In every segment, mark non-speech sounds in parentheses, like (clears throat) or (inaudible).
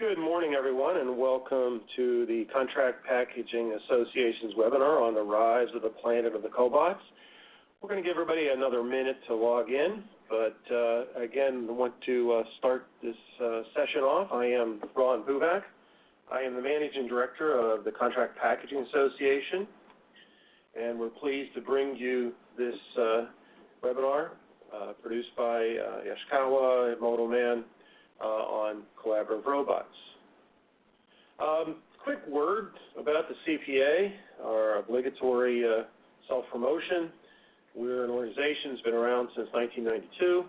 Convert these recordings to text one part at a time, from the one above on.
Good morning, everyone, and welcome to the Contract Packaging Association's webinar on the rise of the planet of the cobots. We're going to give everybody another minute to log in, but uh, again, I want to uh, start this uh, session off. I am Ron Buvak. I am the Managing Director of the Contract Packaging Association, and we're pleased to bring you this uh, webinar uh, produced by uh, Yaskawa MotoMan uh, on collaborative robots. Um, quick word about the CPA, our obligatory uh, self-promotion. We're an organization that's been around since 1992.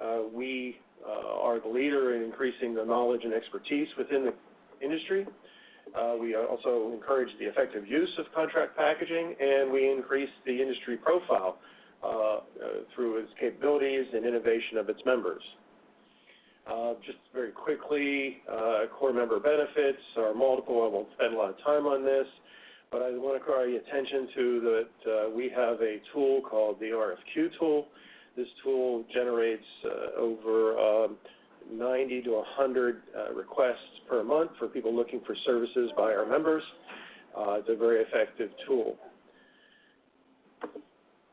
Uh, we uh, are the leader in increasing the knowledge and expertise within the industry. Uh, we also encourage the effective use of contract packaging, and we increase the industry profile uh, uh, through its capabilities and innovation of its members. Uh, just very quickly, uh, core member benefits are multiple. I won't spend a lot of time on this, but I want to draw your attention to that uh, we have a tool called the RFQ tool. This tool generates over um, 90 to 100 requests per month for people looking for services by our members. It's a very effective tool.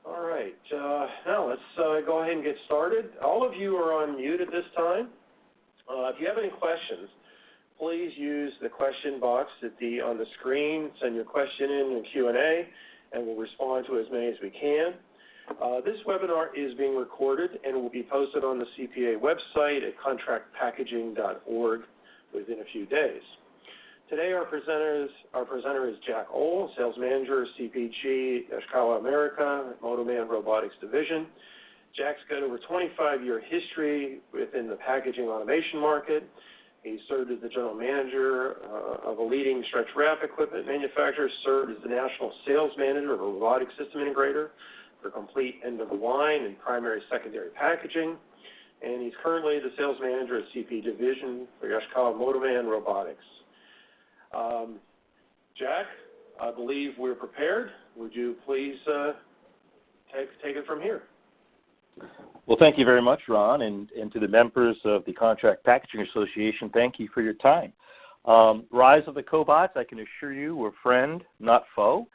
All right. Now let's go ahead and get started. All of you are on mute at this time. Uh, if you have any questions, please use the question box on the screen. Send your question in the Q&A, and we'll respond to as many as we can. Uh, this webinar is being recorded and will be posted on the CPA website at contractpackaging.org within a few days. Today, our presenter is Jack Ohl, Sales Manager, CPG, Yaskawa America, MotoMan Robotics Division. Jack's got over 25-year history within the packaging automation market. He served as the general manager uh, of a leading stretch wrap equipment manufacturer, served as the national sales manager of a robotic system integrator for complete end-of-line and primary secondary packaging. And he's currently the sales manager at CP Division for Yaskawa MotoMan Robotics. Um, Jack, I believe we're prepared. Would you please uh, take, take it from here? Well, thank you very much, Ron, and, and to the members of the Contract Packaging Association, thank you for your time. Um, Rise of the Cobots, I can assure you, we're friend, not foe,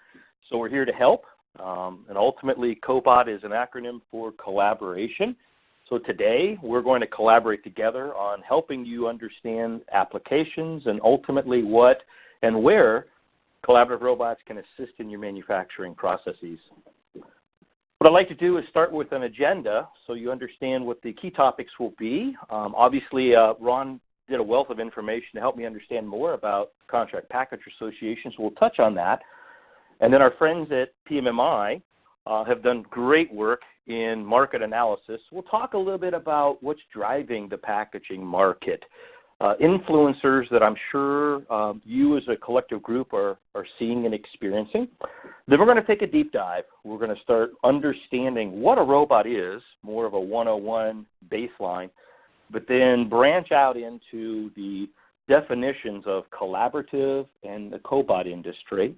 so we're here to help. Um, and ultimately, COBOT is an acronym for collaboration. So today, we're going to collaborate together on helping you understand applications and ultimately what and where collaborative robots can assist in your manufacturing processes. What I'd like to do is start with an agenda so you understand what the key topics will be. Um, obviously, uh, Ron did a wealth of information to help me understand more about contract package associations. We'll touch on that. And then our friends at PMMI uh, have done great work in market analysis. We'll talk a little bit about what's driving the packaging market uh, influencers that I'm sure um, you as a collective group are, are seeing and experiencing. Then we're going to take a deep dive. We're going to start understanding what a robot is, more of a 101 baseline, but then branch out into the definitions of collaborative and the cobot industry.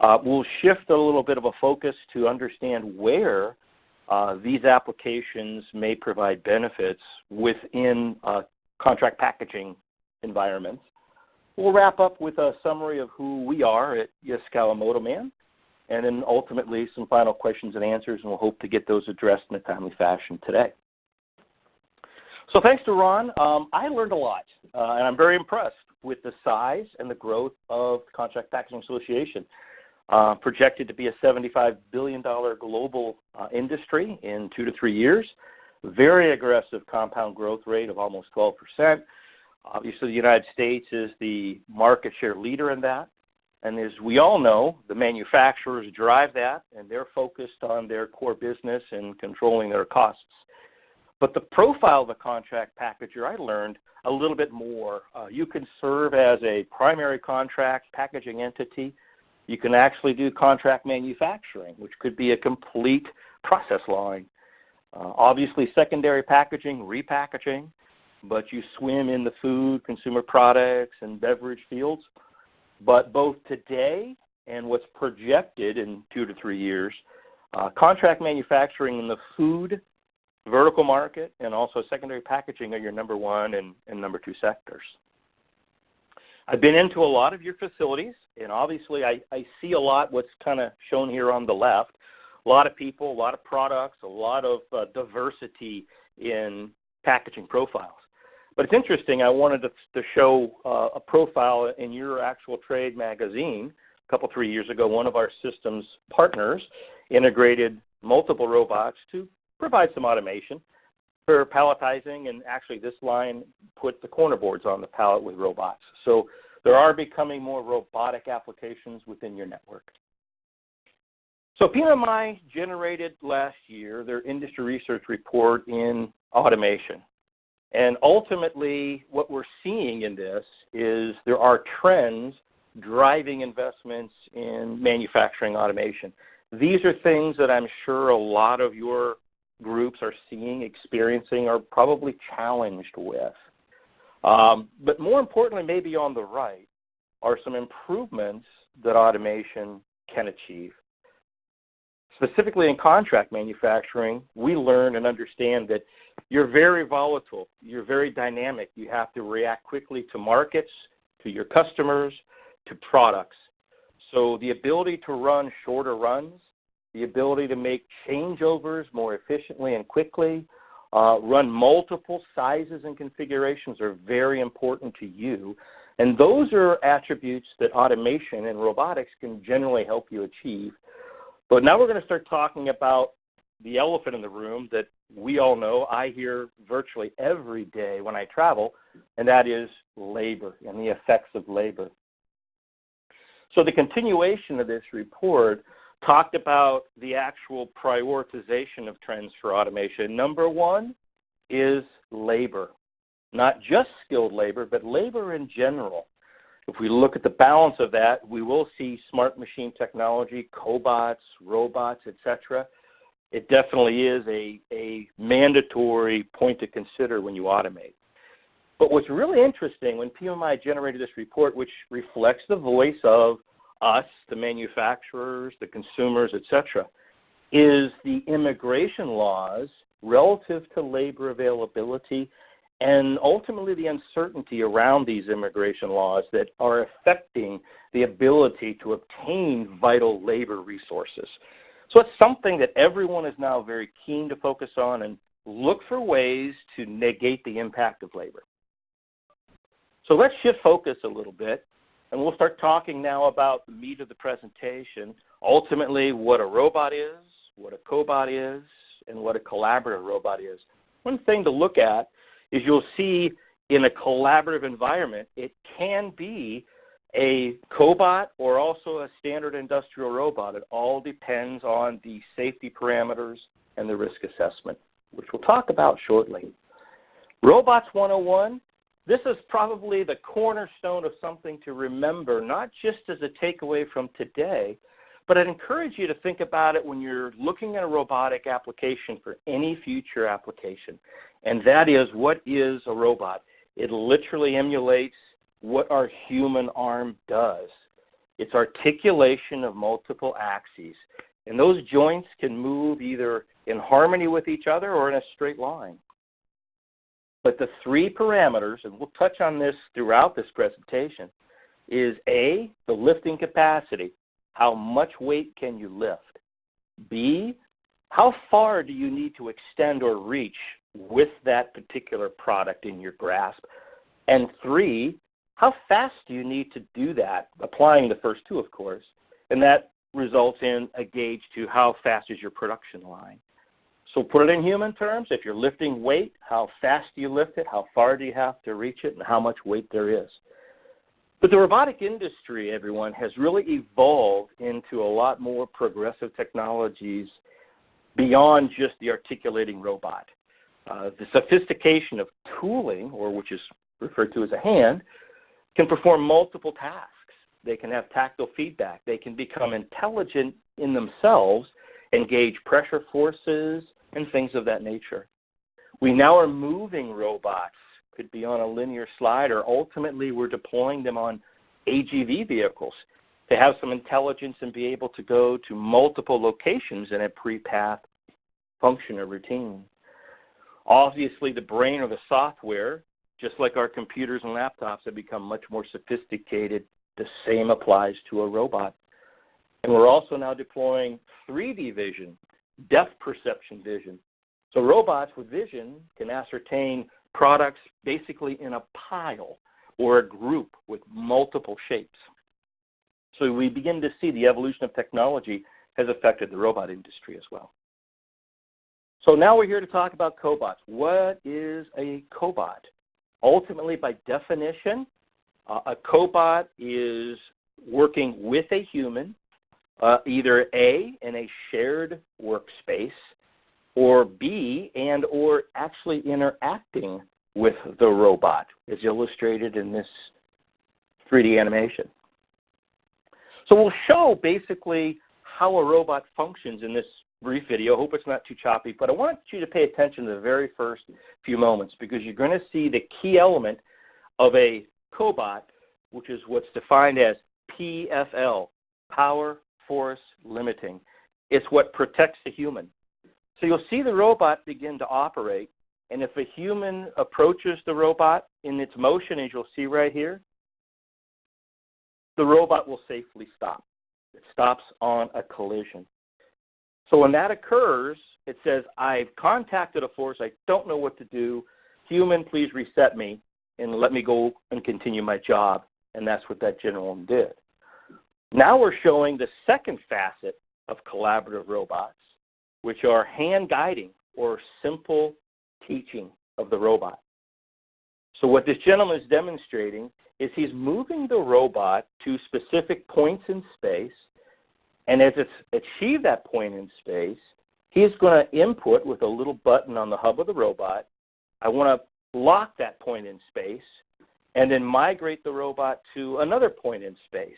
Uh, we'll shift a little bit of a focus to understand where uh, these applications may provide benefits within uh, contract packaging environments. We'll wrap up with a summary of who we are at Yaskawa MotoMan, and then ultimately some final questions and answers, and we'll hope to get those addressed in a timely fashion today. So thanks to Ron, um, I learned a lot, uh, and I'm very impressed with the size and the growth of the Contract Packaging Association. Uh, projected to be a $75 billion global uh, industry in two to three years very aggressive compound growth rate of almost 12%. Obviously, the United States is the market share leader in that. And as we all know, the manufacturers drive that, and they're focused on their core business and controlling their costs. But the profile of a contract packager, I learned a little bit more. Uh, you can serve as a primary contract packaging entity. You can actually do contract manufacturing, which could be a complete process line. Uh, obviously, secondary packaging, repackaging, but you swim in the food, consumer products, and beverage fields. But both today and what's projected in two to three years, uh, contract manufacturing in the food vertical market and also secondary packaging are your number one and, and number two sectors. I've been into a lot of your facilities, and obviously I, I see a lot what's kind of shown here on the left. A lot of people, a lot of products, a lot of uh, diversity in packaging profiles. But it's interesting. I wanted to, to show uh, a profile in your actual trade magazine a couple three years ago. One of our systems partners integrated multiple robots to provide some automation for palletizing, and actually this line put the corner boards on the pallet with robots. So there are becoming more robotic applications within your network. So PMI generated last year their industry research report in automation. And ultimately, what we're seeing in this is there are trends driving investments in manufacturing automation. These are things that I'm sure a lot of your groups are seeing, experiencing, or probably challenged with. Um, but more importantly, maybe on the right, are some improvements that automation can achieve. Specifically in contract manufacturing, we learn and understand that you're very volatile, you're very dynamic. You have to react quickly to markets, to your customers, to products. So the ability to run shorter runs, the ability to make changeovers more efficiently and quickly, uh, run multiple sizes and configurations are very important to you. And those are attributes that automation and robotics can generally help you achieve. But now we're going to start talking about the elephant in the room that we all know I hear virtually every day when I travel, and that is labor and the effects of labor. So the continuation of this report talked about the actual prioritization of trends for automation. Number one is labor, not just skilled labor, but labor in general. If we look at the balance of that, we will see smart machine technology, cobots, robots, etc. It definitely is a, a mandatory point to consider when you automate. But what's really interesting when PMI generated this report, which reflects the voice of us, the manufacturers, the consumers, etc., is the immigration laws relative to labor availability and ultimately the uncertainty around these immigration laws that are affecting the ability to obtain vital labor resources. So it's something that everyone is now very keen to focus on and look for ways to negate the impact of labor. So let's shift focus a little bit and we'll start talking now about the meat of the presentation, ultimately what a robot is, what a cobot is, and what a collaborative robot is. One thing to look at is you'll see in a collaborative environment, it can be a cobot or also a standard industrial robot. It all depends on the safety parameters and the risk assessment, which we'll talk about shortly. Robots 101 this is probably the cornerstone of something to remember, not just as a takeaway from today, but I'd encourage you to think about it when you're looking at a robotic application for any future application. And that is, what is a robot? It literally emulates what our human arm does. It's articulation of multiple axes. And those joints can move either in harmony with each other or in a straight line. But the three parameters, and we'll touch on this throughout this presentation, is A, the lifting capacity. How much weight can you lift? B, how far do you need to extend or reach with that particular product in your grasp? And three, how fast do you need to do that? Applying the first two, of course. And that results in a gauge to how fast is your production line. So put it in human terms. If you're lifting weight, how fast do you lift it? How far do you have to reach it? And how much weight there is. But the robotic industry, everyone, has really evolved into a lot more progressive technologies beyond just the articulating robot. Uh, the sophistication of tooling, or which is referred to as a hand, can perform multiple tasks. They can have tactile feedback. They can become intelligent in themselves engage pressure forces and things of that nature. We now are moving robots, could be on a linear slide, or ultimately we're deploying them on AGV vehicles to have some intelligence and be able to go to multiple locations in a pre-path function or routine. Obviously, the brain or the software just like our computers and laptops have become much more sophisticated, the same applies to a robot. And we're also now deploying 3D vision, depth perception vision. So robots with vision can ascertain products basically in a pile or a group with multiple shapes. So we begin to see the evolution of technology has affected the robot industry as well. So now we're here to talk about cobots. What is a cobot? Ultimately, by definition, uh, a cobot is working with a human, uh, either A, in a shared workspace, or B, and or actually interacting with the robot, as illustrated in this 3D animation. So we'll show basically how a robot functions in this brief video. Hope it's not too choppy, but I want you to pay attention to the very first few moments because you're going to see the key element of a cobot, which is what's defined as PFL, Power Force Limiting. It's what protects the human. So you'll see the robot begin to operate, and if a human approaches the robot in its motion, as you'll see right here, the robot will safely stop. It stops on a collision. So when that occurs, it says, I've contacted a force, I don't know what to do. Human, please reset me and let me go and continue my job. And that's what that gentleman did. Now we're showing the second facet of collaborative robots, which are hand guiding or simple teaching of the robot. So what this gentleman is demonstrating is he's moving the robot to specific points in space and as it's achieved that point in space, he's going to input with a little button on the hub of the robot, I want to lock that point in space, and then migrate the robot to another point in space.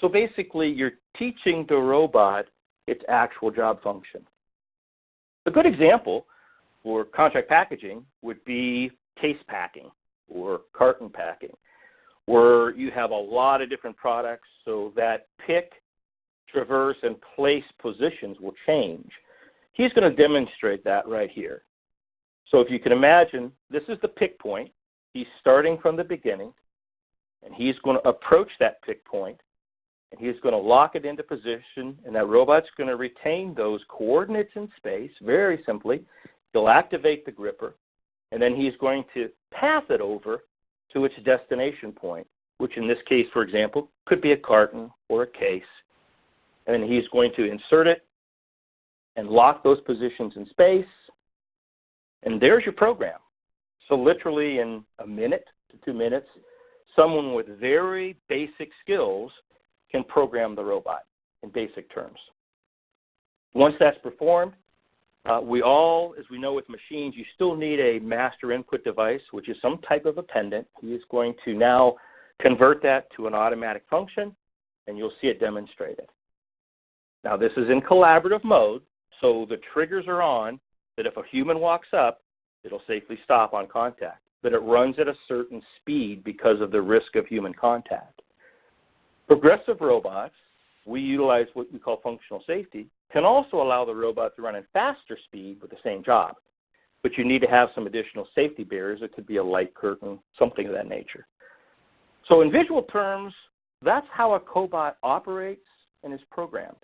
So basically, you're teaching the robot its actual job function. A good example for contract packaging would be case packing or carton packing, where you have a lot of different products, so that pick traverse, and place positions will change. He's going to demonstrate that right here. So if you can imagine, this is the pick point. He's starting from the beginning, and he's going to approach that pick point, and he's going to lock it into position, and that robot's going to retain those coordinates in space very simply. He'll activate the gripper, and then he's going to path it over to its destination point, which in this case, for example, could be a carton or a case and then he's going to insert it and lock those positions in space. And there's your program. So literally in a minute to two minutes, someone with very basic skills can program the robot in basic terms. Once that's performed, uh, we all, as we know with machines, you still need a master input device, which is some type of a pendant. He is going to now convert that to an automatic function, and you'll see it demonstrated. Now this is in collaborative mode, so the triggers are on that if a human walks up, it'll safely stop on contact. But it runs at a certain speed because of the risk of human contact. Progressive robots, we utilize what we call functional safety, can also allow the robot to run at faster speed with the same job. But you need to have some additional safety barriers. It could be a light curtain, something of that nature. So in visual terms, that's how a cobot operates and is programmed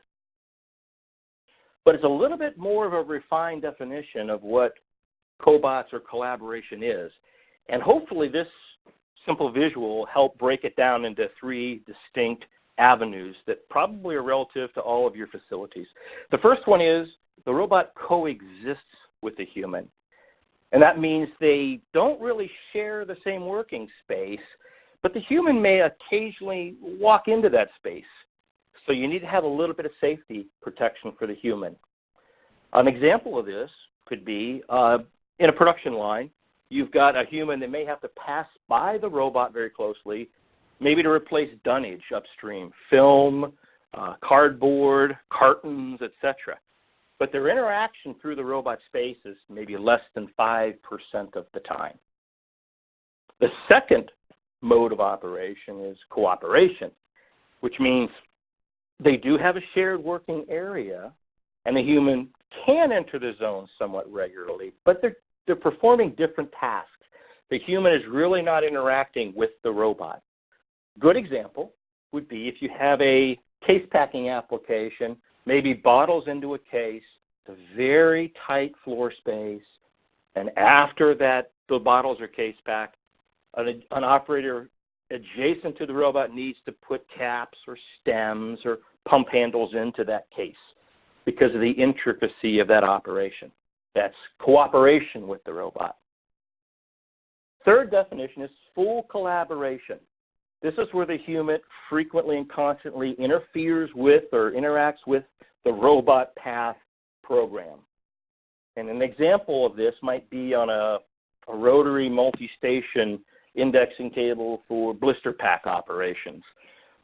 but it's a little bit more of a refined definition of what cobots or collaboration is. And hopefully this simple visual help break it down into three distinct avenues that probably are relative to all of your facilities. The first one is the robot coexists with the human. And that means they don't really share the same working space, but the human may occasionally walk into that space so you need to have a little bit of safety protection for the human. An example of this could be uh, in a production line, you've got a human that may have to pass by the robot very closely, maybe to replace dunnage upstream, film, uh, cardboard, cartons, etc. But their interaction through the robot space is maybe less than 5% of the time. The second mode of operation is cooperation, which means they do have a shared working area, and the human can enter the zone somewhat regularly, but they're, they're performing different tasks. the human is really not interacting with the robot. Good example would be if you have a case packing application, maybe bottles into a case, a very tight floor space, and after that the bottles are case packed, an, an operator adjacent to the robot needs to put caps or stems or pump handles into that case because of the intricacy of that operation. That's cooperation with the robot. Third definition is full collaboration. This is where the human frequently and constantly interferes with or interacts with the robot path program. And an example of this might be on a, a rotary multi-station indexing table for blister pack operations,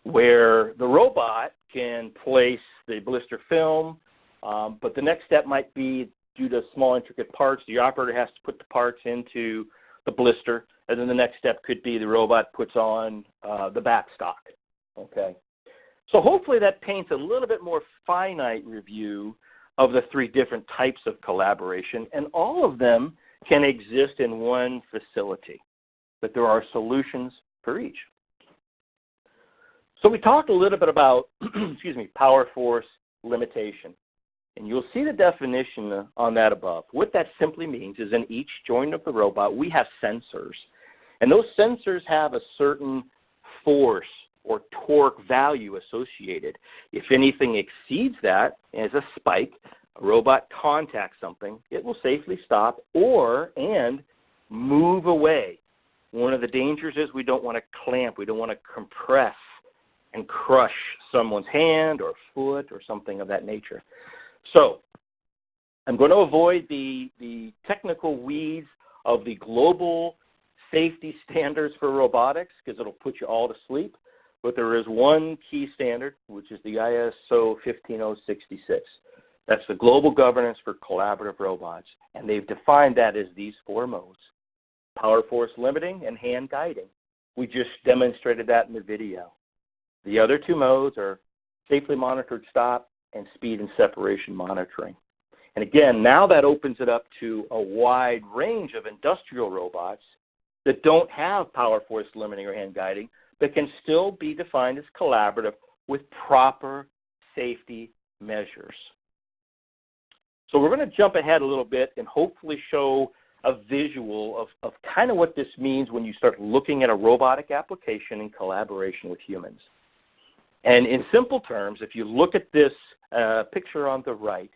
where the robot can place the blister film, um, but the next step might be due to small intricate parts, the operator has to put the parts into the blister, and then the next step could be the robot puts on uh, the backstock. Okay, so hopefully that paints a little bit more finite review of the three different types of collaboration, and all of them can exist in one facility, but there are solutions for each. So we talked a little bit about, (clears throat) excuse me, power force limitation. And you'll see the definition on that above. What that simply means is in each joint of the robot, we have sensors. And those sensors have a certain force or torque value associated. If anything exceeds that as a spike, a robot contacts something, it will safely stop or and move away. One of the dangers is we don't want to clamp, we don't want to compress and crush someone's hand or foot or something of that nature. So I'm going to avoid the, the technical weeds of the global safety standards for robotics because it'll put you all to sleep. But there is one key standard, which is the ISO 15066. That's the global governance for collaborative robots. And they've defined that as these four modes power force limiting and hand guiding. We just demonstrated that in the video. The other two modes are safely monitored stop and speed and separation monitoring. And again, now that opens it up to a wide range of industrial robots that don't have power force limiting or hand guiding, but can still be defined as collaborative with proper safety measures. So we're going to jump ahead a little bit and hopefully show a visual of, of kind of what this means when you start looking at a robotic application in collaboration with humans. And in simple terms, if you look at this uh, picture on the right,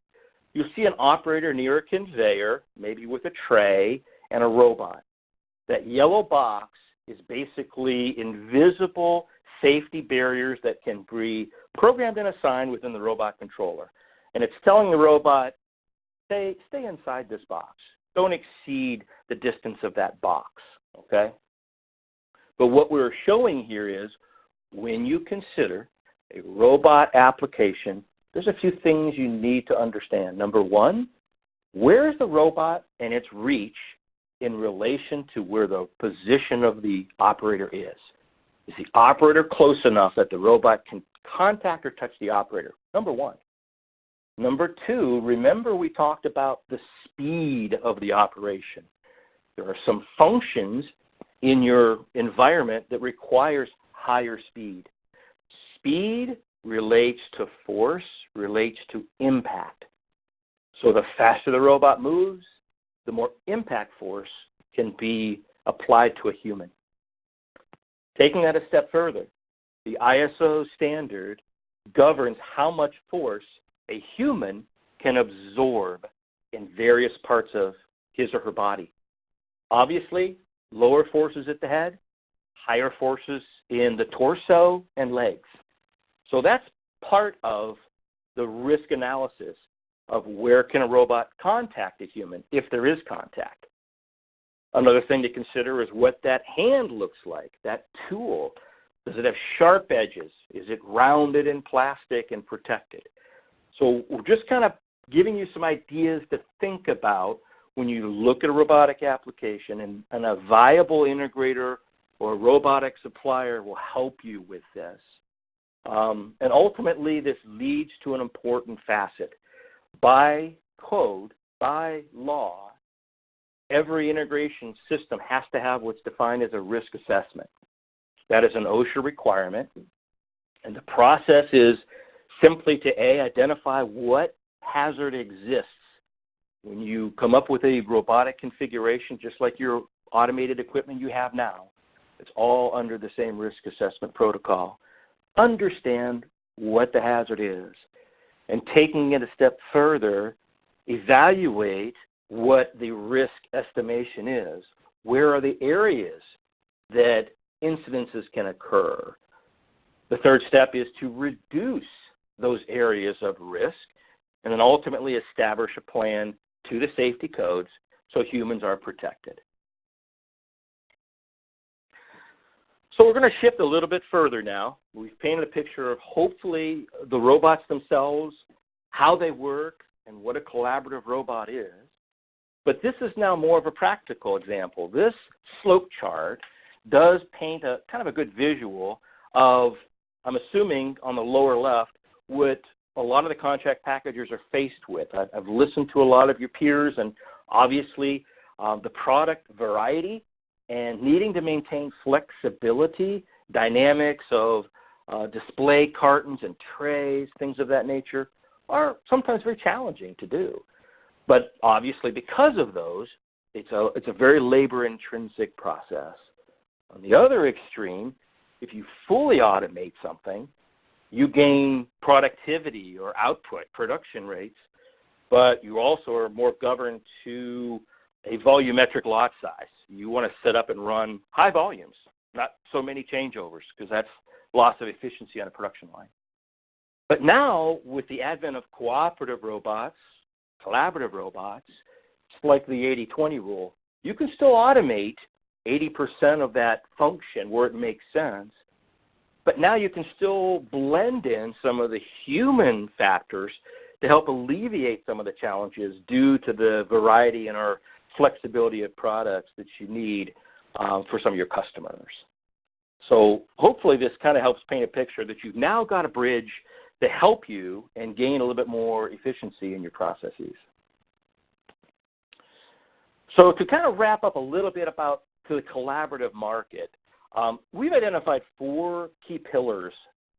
you'll see an operator near a conveyor, maybe with a tray and a robot. That yellow box is basically invisible safety barriers that can be programmed and assigned within the robot controller. And it's telling the robot, stay, stay inside this box. Don't exceed the distance of that box, okay? But what we're showing here is when you consider a robot application, there's a few things you need to understand. Number one, where is the robot and its reach in relation to where the position of the operator is? Is the operator close enough that the robot can contact or touch the operator? Number one. Number two, remember we talked about the speed of the operation. There are some functions in your environment that requires higher speed. Speed relates to force, relates to impact. So the faster the robot moves, the more impact force can be applied to a human. Taking that a step further, the ISO standard governs how much force a human can absorb in various parts of his or her body. Obviously, lower forces at the head, higher forces in the torso and legs. So that's part of the risk analysis of where can a robot contact a human if there is contact. Another thing to consider is what that hand looks like, that tool. Does it have sharp edges? Is it rounded in plastic and protected? So we're just kind of giving you some ideas to think about when you look at a robotic application and, and a viable integrator or a robotic supplier will help you with this. Um, and ultimately, this leads to an important facet. By code, by law, every integration system has to have what's defined as a risk assessment. That is an OSHA requirement. And the process is simply to A, identify what hazard exists. When you come up with a robotic configuration, just like your automated equipment you have now, it's all under the same risk assessment protocol. Understand what the hazard is. And taking it a step further, evaluate what the risk estimation is. Where are the areas that incidences can occur? The third step is to reduce those areas of risk and then ultimately establish a plan to the safety codes so humans are protected. So we're going to shift a little bit further now. We've painted a picture of hopefully the robots themselves, how they work, and what a collaborative robot is. But this is now more of a practical example. This slope chart does paint a kind of a good visual of, I'm assuming on the lower left, what a lot of the contract packagers are faced with. I've, listened to a lot of your peers, and obviously um, the product variety and needing to maintain flexibility, dynamics of uh, display cartons and trays, things of that nature, are sometimes very challenging to do. But obviously, because of those, it's a, it's a very labor intrinsic process. On the other extreme, if you fully automate something, you gain productivity or output, production rates, but you also are more governed to a volumetric lot size. You want to set up and run high volumes, not so many changeovers, because that's loss of efficiency on a production line. But now, with the advent of cooperative robots, collaborative robots, it's like the 80-20 rule. You can still automate 80% of that function where it makes sense, but now you can still blend in some of the human factors to help alleviate some of the challenges due to the variety in our flexibility of products that you need um, for some of your customers. So hopefully this kind of helps paint a picture that you've now got a bridge to help you and gain a little bit more efficiency in your processes. So to kind of wrap up a little bit about the collaborative market, um, we've identified four key pillars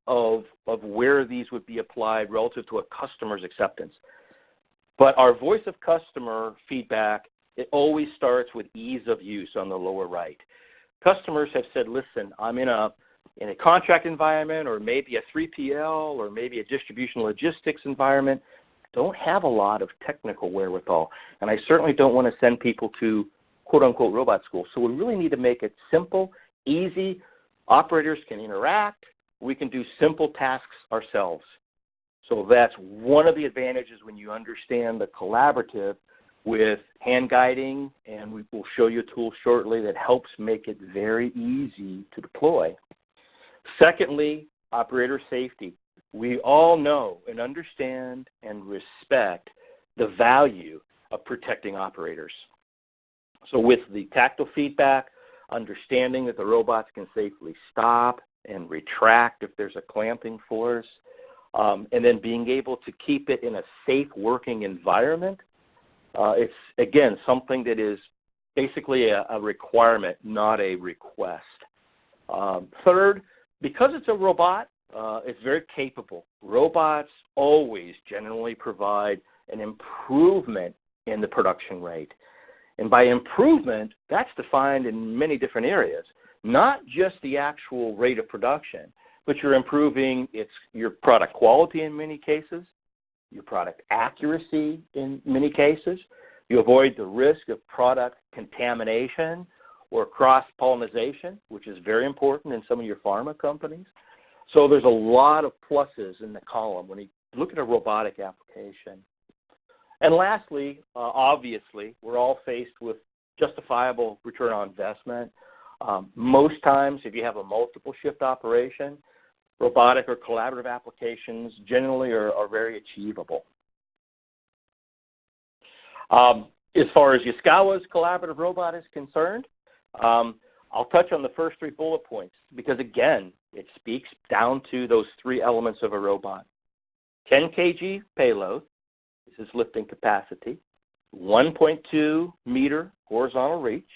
of, of where these would be applied relative to a customer's acceptance. But our voice of customer feedback, it always starts with ease of use on the lower right. Customers have said, listen, I'm in a, in a contract environment or maybe a 3PL or maybe a distribution logistics environment. Don't have a lot of technical wherewithal. And I certainly don't want to send people to quote unquote robot school. So we really need to make it simple easy. Operators can interact. We can do simple tasks ourselves. So that's one of the advantages when you understand the collaborative with hand guiding, and we will show you a tool shortly that helps make it very easy to deploy. Secondly, operator safety. We all know and understand and respect the value of protecting operators. So with the tactile feedback, understanding that the robots can safely stop and retract if there's a clamping force, um, and then being able to keep it in a safe working environment. Uh, it's, again, something that is basically a, a requirement, not a request. Um, third, because it's a robot, uh, it's very capable. Robots always generally provide an improvement in the production rate. And by improvement, that's defined in many different areas, not just the actual rate of production, but you're improving its, your product quality in many cases, your product accuracy in many cases. You avoid the risk of product contamination or cross-pollination, which is very important in some of your pharma companies. So there's a lot of pluses in the column when you look at a robotic application. And lastly, uh, obviously, we're all faced with justifiable return on investment. Um, most times, if you have a multiple shift operation, robotic or collaborative applications generally are, are very achievable. Um, as far as Yaskawa's collaborative robot is concerned, um, I'll touch on the first three bullet points because, again, it speaks down to those three elements of a robot. 10 kg payload, this is lifting capacity. 1.2 meter horizontal reach,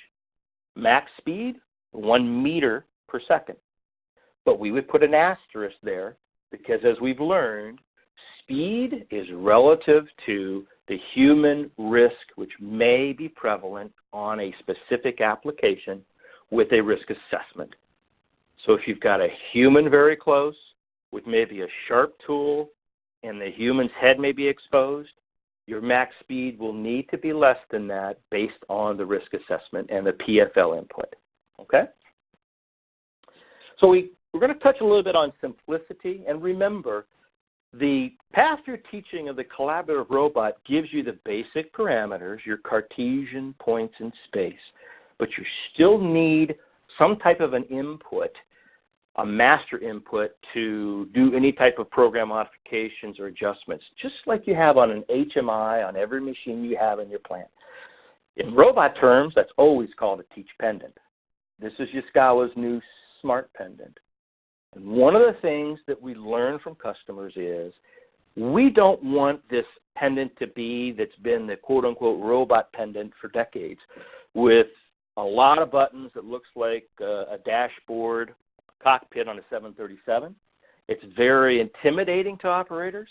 max speed 1 meter per second. But we would put an asterisk there because as we've learned, speed is relative to the human risk which may be prevalent on a specific application with a risk assessment. So if you've got a human very close with maybe a sharp tool and the human's head may be exposed, your max speed will need to be less than that based on the risk assessment and the PFL input. Okay? So we, we're going to touch a little bit on simplicity. And remember, the path you're teaching of the collaborative robot gives you the basic parameters, your Cartesian points in space. But you still need some type of an input a master input to do any type of program modifications or adjustments, just like you have on an HMI on every machine you have in your plant. In robot terms, that's always called a teach pendant. This is Yaskawa's new smart pendant. One of the things that we learn from customers is we don't want this pendant to be that's been the quote unquote robot pendant for decades with a lot of buttons that looks like a, a dashboard cockpit on a 737. It's very intimidating to operators.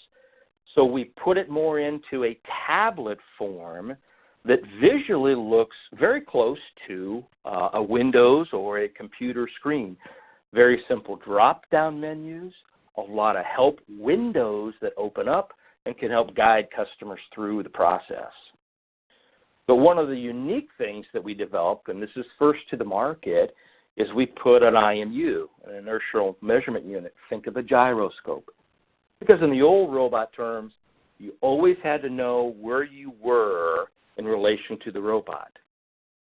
So we put it more into a tablet form that visually looks very close to uh, a Windows or a computer screen. Very simple drop down menus, a lot of help windows that open up and can help guide customers through the process. But one of the unique things that we developed, and this is first to the market, is we put an IMU, an inertial measurement unit. Think of a gyroscope. Because in the old robot terms, you always had to know where you were in relation to the robot.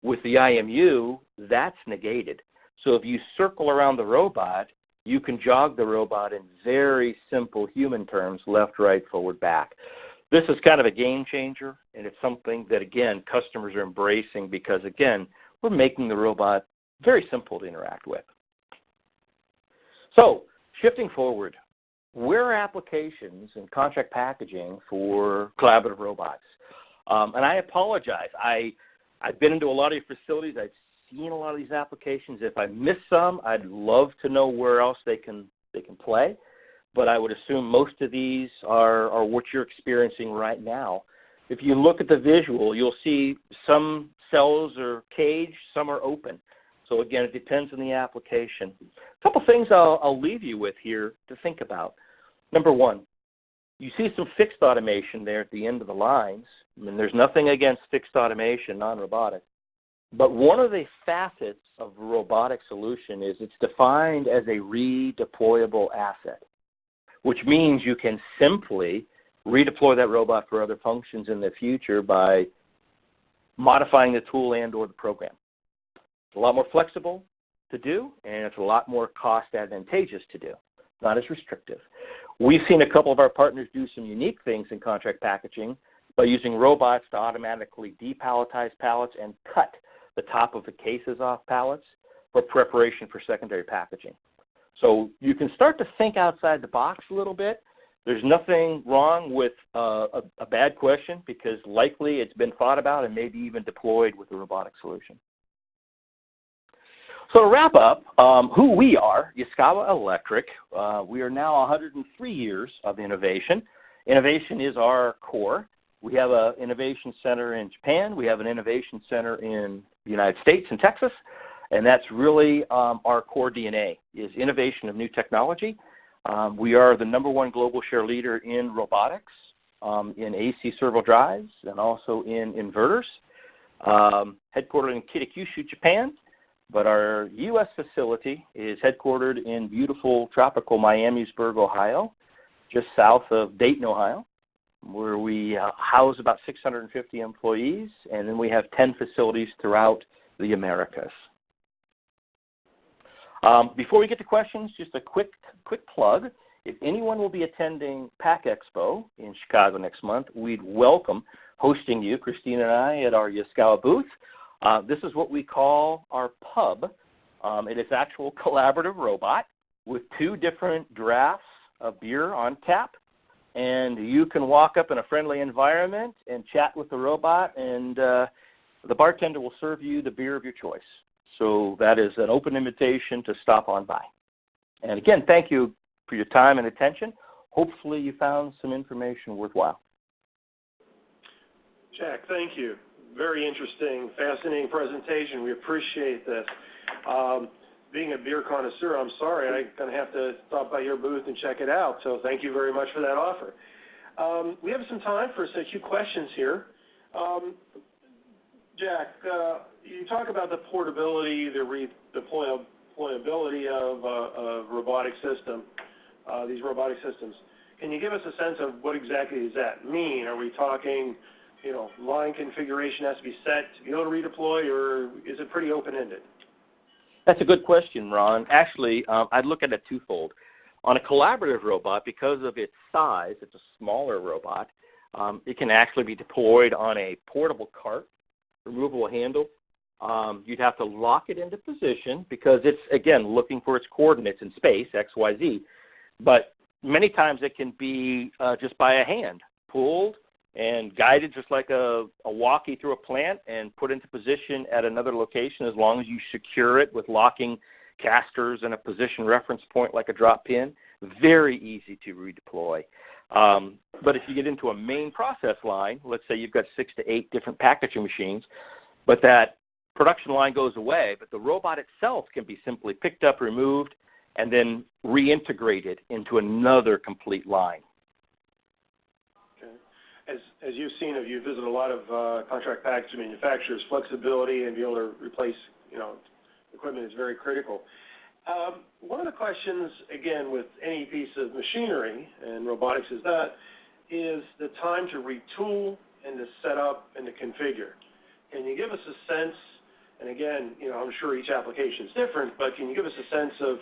With the IMU, that's negated. So if you circle around the robot, you can jog the robot in very simple human terms, left, right, forward, back. This is kind of a game changer, and it's something that, again, customers are embracing because, again, we're making the robot very simple to interact with. So, shifting forward, where are applications and contract packaging for collaborative robots? Um, and I apologize. I, I've been into a lot of your facilities. I've seen a lot of these applications. If I miss some, I'd love to know where else they can, they can play. But I would assume most of these are, are what you're experiencing right now. If you look at the visual, you'll see some cells are caged, some are open. So again, it depends on the application. A couple things I'll, I'll leave you with here to think about. Number one, you see some fixed automation there at the end of the lines. I mean, there's nothing against fixed automation, non-robotic. But one of the facets of robotic solution is it's defined as a redeployable asset, which means you can simply redeploy that robot for other functions in the future by modifying the tool and or the program. It's a lot more flexible to do, and it's a lot more cost advantageous to do, not as restrictive. We've seen a couple of our partners do some unique things in contract packaging by using robots to automatically depalletize pallets and cut the top of the cases off pallets for preparation for secondary packaging. So you can start to think outside the box a little bit. There's nothing wrong with uh, a, a bad question because likely it's been thought about and maybe even deployed with a robotic solution. So to wrap up, um, who we are, Yaskawa Electric, uh, we are now 103 years of innovation. Innovation is our core. We have an innovation center in Japan. We have an innovation center in the United States and Texas. And that's really um, our core DNA is innovation of new technology. Um, we are the number one global share leader in robotics, um, in AC servo drives, and also in inverters. Um, headquartered in Kitakyushu, Japan. But our U.S. facility is headquartered in beautiful tropical Miamisburg, Ohio, just south of Dayton, Ohio, where we uh, house about 650 employees, and then we have 10 facilities throughout the Americas. Um, before we get to questions, just a quick, quick plug. If anyone will be attending PACK Expo in Chicago next month, we'd welcome hosting you, Christine and I, at our Yaskawa booth. Uh, this is what we call our pub. Um, it is actual (laughs) collaborative robot with two different drafts of beer on tap. And you can walk up in a friendly environment and chat with the robot, and uh, the bartender will serve you the beer of your choice. So that is an open invitation to stop on by. And again, thank you for your time and attention. Hopefully, you found some information worthwhile. Jack, thank you. Very interesting, fascinating presentation. We appreciate this. Um, being a beer connoisseur, I'm sorry, I'm going to have to stop by your booth and check it out. So thank you very much for that offer. Um, we have some time for a few questions here. Um, Jack, uh, you talk about the portability, the deployability of uh, a robotic system, uh, these robotic systems. Can you give us a sense of what exactly does that mean? Are we talking, you know, line configuration has to be set to be able to redeploy, or is it pretty open-ended? That's a good question, Ron. Actually, um, I'd look at it twofold. On a collaborative robot, because of its size, it's a smaller robot, um, it can actually be deployed on a portable cart, removable handle. Um, you'd have to lock it into position because it's, again, looking for its coordinates in space, X, Y, Z. But many times it can be uh, just by a hand, pulled and guided just like a, a walkie through a plant and put into position at another location as long as you secure it with locking casters and a position reference point like a drop pin. Very easy to redeploy. Um, but if you get into a main process line, let's say you've got six to eight different packaging machines, but that production line goes away, but the robot itself can be simply picked up, removed, and then reintegrated into another complete line. As you've seen, if you visit a lot of uh, contract packaging manufacturers, flexibility and be able to replace, you know, equipment is very critical. Um, one of the questions, again, with any piece of machinery and robotics is that, is the time to retool and to set up and to configure. Can you give us a sense, and again, you know, I'm sure each application is different, but can you give us a sense of,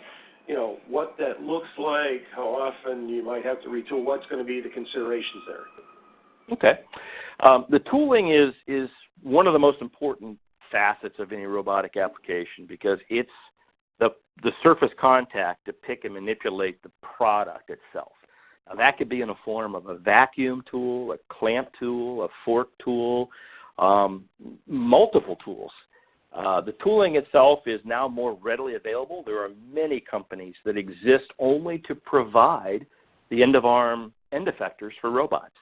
you know, what that looks like, how often you might have to retool, what's gonna be the considerations there? Okay. Um, the tooling is is one of the most important facets of any robotic application because it's the the surface contact to pick and manipulate the product itself. Now that could be in the form of a vacuum tool, a clamp tool, a fork tool, um, multiple tools. Uh, the tooling itself is now more readily available. There are many companies that exist only to provide the end of arm end effectors for robots.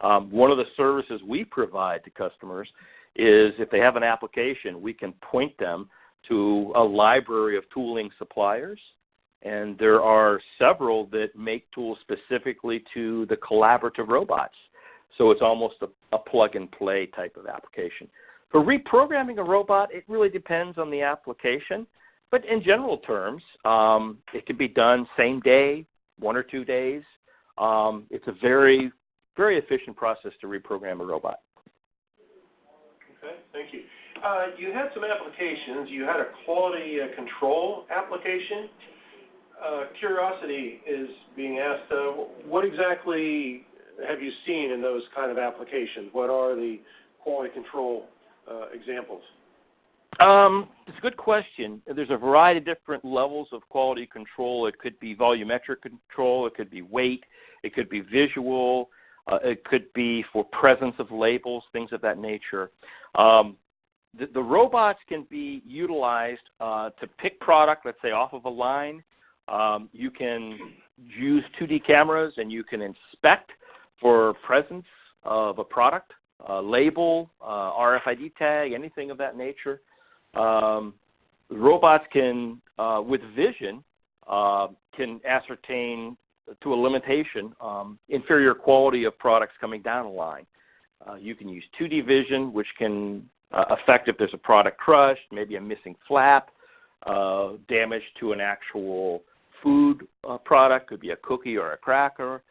Um, one of the services we provide to customers is if they have an application, we can point them to a library of tooling suppliers. And there are several that make tools specifically to the collaborative robots. So it's almost a, a plug and play type of application. For reprogramming a robot, it really depends on the application. But in general terms, um, it can be done same day, one or two days. Um, it's a very very efficient process to reprogram a robot. Okay, thank you. Uh, you had some applications. You had a quality uh, control application. Uh, curiosity is being asked, uh, what exactly have you seen in those kind of applications? What are the quality control uh, examples? Um, it's a good question. There's a variety of different levels of quality control. It could be volumetric control, it could be weight, it could be visual, uh, it could be for presence of labels, things of that nature. Um, the, the, robots can be utilized uh, to pick product, let's say off of a line. Um, you can use 2D cameras and you can inspect for presence of a product, a label, uh, RFID tag, anything of that nature. Um, robots can, uh, with vision, uh, can ascertain to a limitation, um, inferior quality of products coming down the line. Uh, you can use 2D vision, which can uh, affect if there's a product crushed, maybe a missing flap, uh, damage to an actual food uh, product, could be a cookie or a cracker.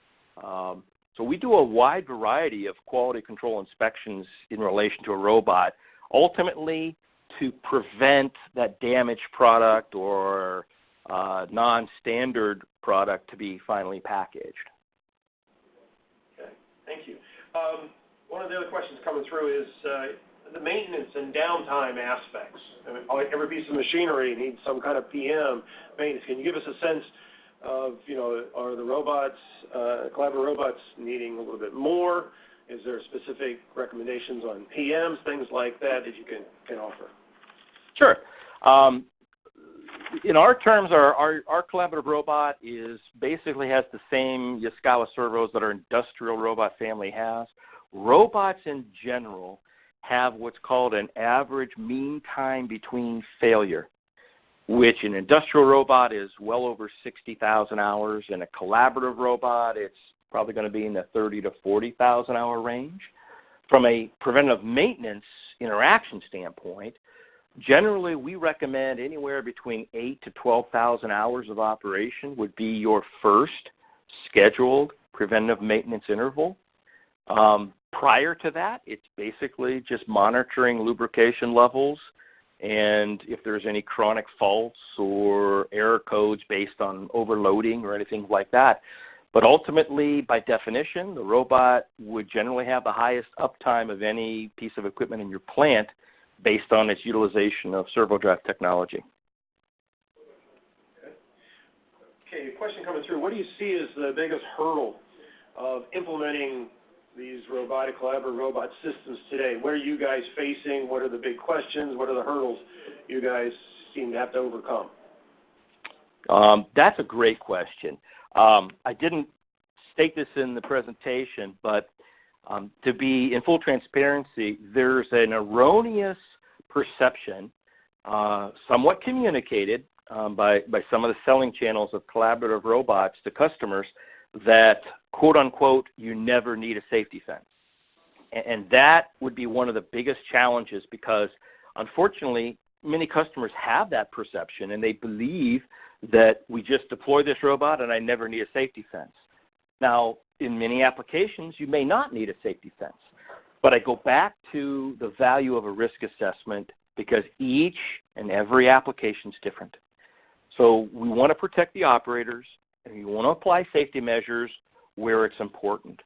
Um, so we do a wide variety of quality control inspections in relation to a robot, ultimately to prevent that damaged product or uh, non-standard product to be finally packaged. Okay. Thank you. Um, one of the other questions coming through is uh, the maintenance and downtime aspects. I mean, every piece of machinery needs some kind of PM maintenance. Can you give us a sense of, you know, are the robots, collaborative robots needing a little bit more? Is there specific recommendations on PMs, things like that that you can can offer? Sure. In our terms, our our collaborative robot is basically has the same Yaskawa servos that our industrial robot family has. Robots in general have what's called an average mean time between failure, which an industrial robot is well over 60,000 hours. In a collaborative robot, it's probably gonna be in the 30,000-40,000 hour range. From a preventive maintenance interaction standpoint, generally, we recommend anywhere between 8 to 12,000 hours of operation would be your first scheduled preventive maintenance interval. Um, prior to that, it's basically just monitoring lubrication levels and if there's any chronic faults or error codes based on overloading or anything like that. But ultimately, by definition, the robot would generally have the highest uptime of any piece of equipment in your plant based on its utilization of servo drive technology. Okay. Question coming through. What do you see as the biggest hurdle of implementing these robotic collaborative robot systems today? What are you guys facing? What are the big questions? What are the hurdles you guys seem to have to overcome? Um, that's a great question. Um, I didn't state this in the presentation, but Um, to be in full transparency, there's an erroneous perception, uh, somewhat communicated, um, by by some of the selling channels of collaborative robots to customers that, quote-unquote, "You never need a safety fence." And that would be one of the biggest challenges because unfortunately, many customers have that perception, and they believe that we just deploy this robot, and I never need a safety fence. Now, in many applications, you may not need a safety fence. But I go back to the value of a risk assessment because each and every application is different. So we wanna protect the operators, and we wanna apply safety measures where it's important.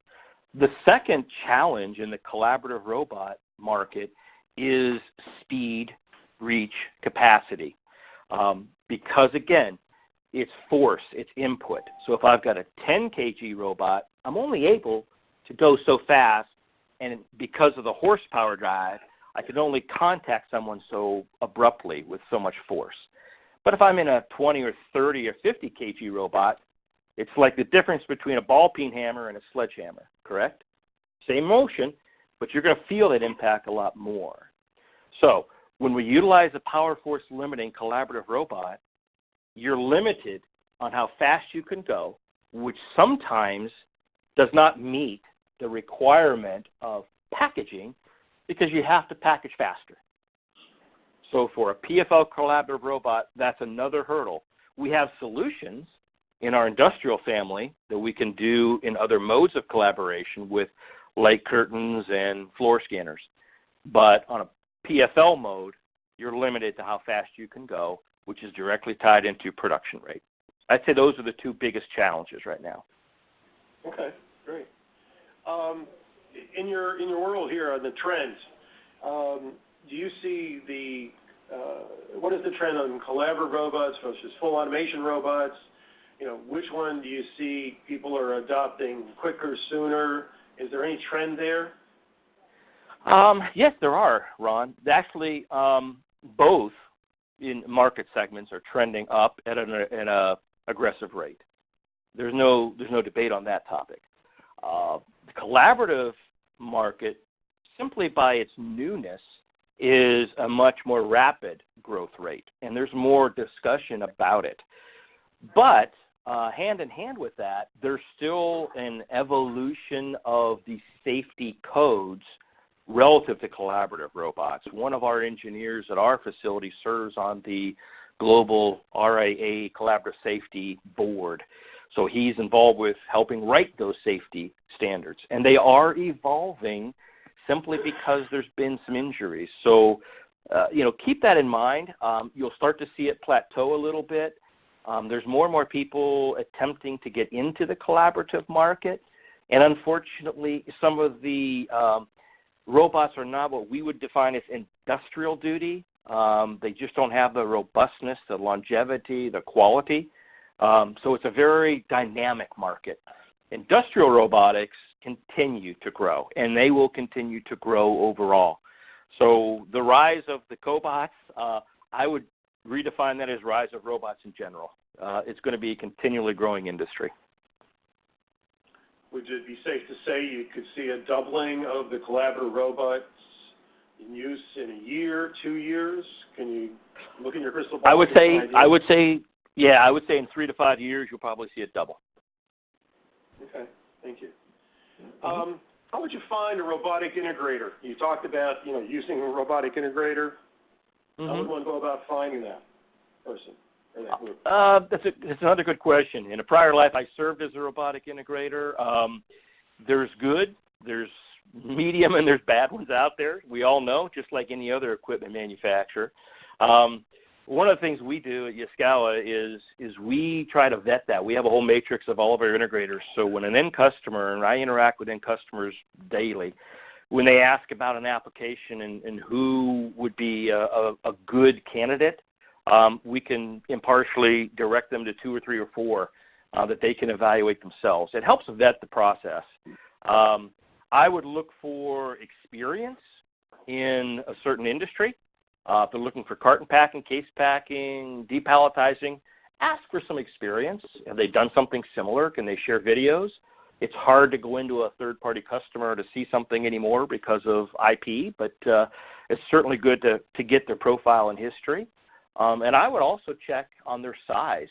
The second challenge in the collaborative robot market is speed, reach, capacity. Um, because again, it's force, it's input. So if I've got a 10 kg robot, I'm only able to go so fast, and because of the horsepower drive, I can only contact someone so abruptly with so much force. But if I'm in a 20 or 30 or 50 kg robot, it's like the difference between a ball peen hammer and a sledgehammer, correct? Same motion, but you're gonna feel that impact a lot more. So when we utilize a power force limiting collaborative robot, you're limited on how fast you can go, which sometimes does not meet the requirement of packaging because you have to package faster. So for a PFL collaborative robot, that's another hurdle. We have solutions in our industrial family that we can do in other modes of collaboration with light curtains and floor scanners. But on a PFL mode, you're limited to how fast you can go, which is directly tied into production rate. I'd say those are the two biggest challenges right now. Okay, great. Um, in your in your world here on the trends, um, do you see the uh, what is the trend on collaborative robots versus full automation robots? You know, which one do you see people are adopting quicker, sooner? Is there any trend there? Um, yes, there are, Ron. Actually, both in market segments are trending up at an aggressive rate. There's no there's no debate on that topic. The collaborative market, simply by its newness, is a much more rapid growth rate, and there's more discussion about it. But uh, hand in hand with that, there's still an evolution of the safety codes relative to collaborative robots. One of our engineers at our facility serves on the global RIA Collaborative Safety Board, so he's involved with helping write those safety standards. And they are evolving simply because there's been some injuries. So uh, you know, keep that in mind. Um, you'll start to see it plateau a little bit. Um, there's more and more people attempting to get into the collaborative market. And unfortunately, some of the um, robots are not what we would define as industrial duty. They just don't have the robustness, the longevity, the quality Um, so it's a very dynamic market. Industrial robotics continue to grow, and they will continue to grow overall. So the rise of the cobots, uh, I would redefine that as rise of robots in general. Uh, it's going to be a continually growing industry. Would it be safe to say you could see a doubling of the collaborative robots in use in a year, two years? Can you look in your crystal ball? I would say, I would say, yeah, I would say in three to five years you'll probably see it double. Okay, thank you. Um, how would you find a robotic integrator? You talked about, you know, using a robotic integrator. Mm-hmm. How would one go about finding that person or that group? Uh, that's, a, that's another good question. In a prior life, I served as a robotic integrator. Um, there's good, there's medium, and there's bad ones out there. We all know, just like any other equipment manufacturer. Um, one of the things we do at Yaskawa is is we try to vet that. We have a whole matrix of all of our integrators. So when an end customer, and I interact with end customers daily, when they ask about an application and, and who would be a, a, a good candidate, um, we can impartially direct them to two or three or four uh, that they can evaluate themselves. It helps vet the process. Um, I would look for experience in a certain industry. Uh, if they're looking for carton packing, case packing, depalletizing, ask for some experience. Have they done something similar? Can they share videos? It's hard to go into a third-party customer to see something anymore because of IP, but uh, it's certainly good to, to get their profile and history. Um, and I would also check on their size.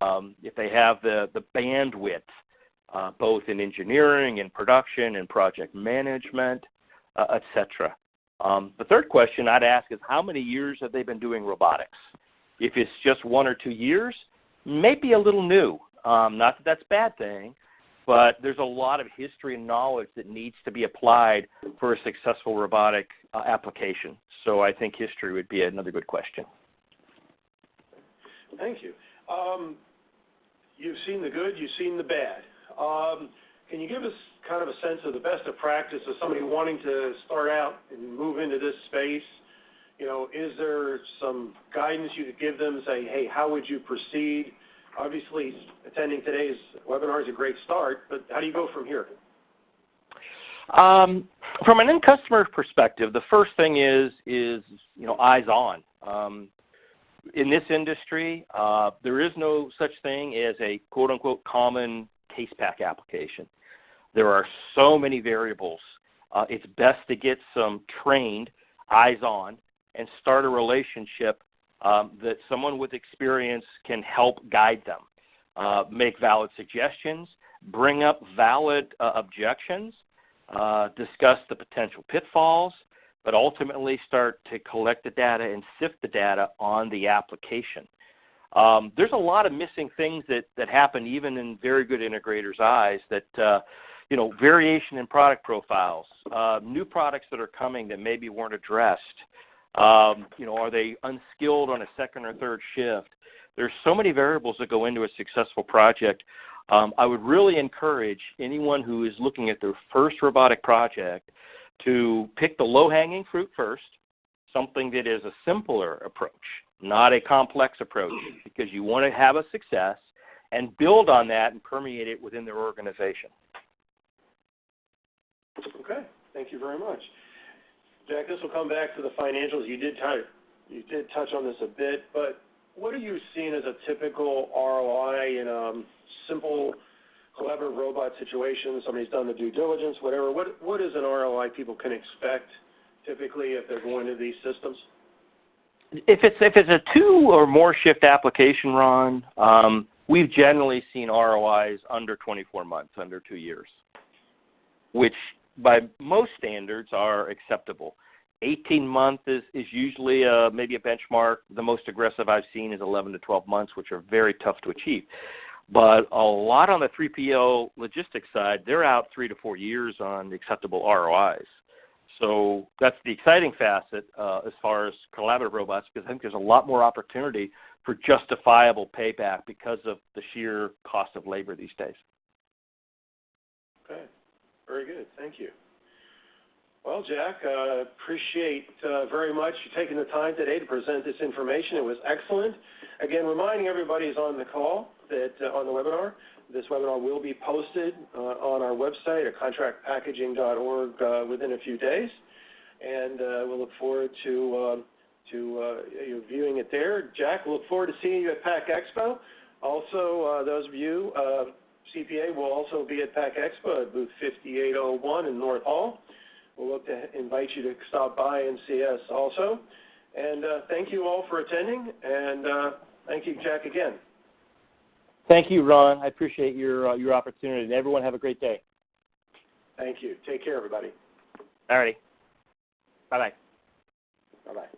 Um, if they have the, the bandwidth, uh, both in engineering and production and project management, uh, et cetera. Um, the third question I'd ask is how many years have they been doing robotics? If it's just one or two years, maybe a little new. Um, not that that's a bad thing, but there's a lot of history and knowledge that needs to be applied for a successful robotic uh, application. So I think history would be another good question. Thank you. Um, you've seen the good, you've seen the bad. Um, can you give us kind of a sense of the best of practice of somebody wanting to start out and move into this space? You know, is there some guidance you could give them, say, hey, how would you proceed? Obviously, attending today's webinar is a great start, but how do you go from here? Um, from an end customer perspective, the first thing is is you know eyes on. In this industry, uh, there is no such thing as a quote unquote common case pack application. There are so many variables. Uh, it's best to get some trained eyes on and start a relationship um, that someone with experience can help guide them, uh, make valid suggestions, bring up valid uh, objections, uh, discuss the potential pitfalls, but ultimately start to collect the data and sift the data on the application. Um, there's a lot of missing things that, that happen even in very good integrators' eyes that, uh, you know, variation in product profiles, uh, new products that are coming that maybe weren't addressed. Um, you know, are they unskilled on a second or third shift? There's so many variables that go into a successful project. Um, I would really encourage anyone who is looking at their first robotic project to pick the low-hanging fruit first, something that is a simpler approach not a complex approach, because you want to have a success and build on that and permeate it within their organization. Okay, thank you very much. Jack, this will come back to the financials. You did touch, you did touch on this a bit, but what are you seeing as a typical ROI in a um, simple collaborative robot situation? Somebody's done the due diligence, whatever. What, what is an ROI people can expect typically if they're going to these systems? If it's if it's a two or more shift application, Ron, um, we've generally seen ROIs under 24 months, under two years, which by most standards are acceptable. 18 months is, is usually a, maybe a benchmark. The most aggressive I've seen is 11 to 12 months, which are very tough to achieve. But a lot on the 3PL logistics side, they're out three to four years on acceptable ROIs. So that's the exciting facet uh, as far as collaborative robots because I think there's a lot more opportunity for justifiable payback because of the sheer cost of labor these days. Okay, very good. Thank you. Well, Jack, uh, appreciate uh, very much you taking the time today to present this information. It was excellent. Again, reminding everybody who's on the call that uh, on the webinar, this webinar will be posted on our website at contractpackaging.org within a few days, and we'll look forward to to uh, you viewing it there. Jack, we look forward to seeing you at PACK Expo. Also, those of you, uh, CPA will also be at PACK Expo at booth 5801 in North Hall. We'll look to invite you to stop by and see us also. And uh, thank you all for attending, and uh, thank you, Jack, again. Thank you, Ron. I appreciate your uh, your opportunity. And everyone have a great day. Thank you. Take care, everybody. All righty. Bye bye. Bye bye.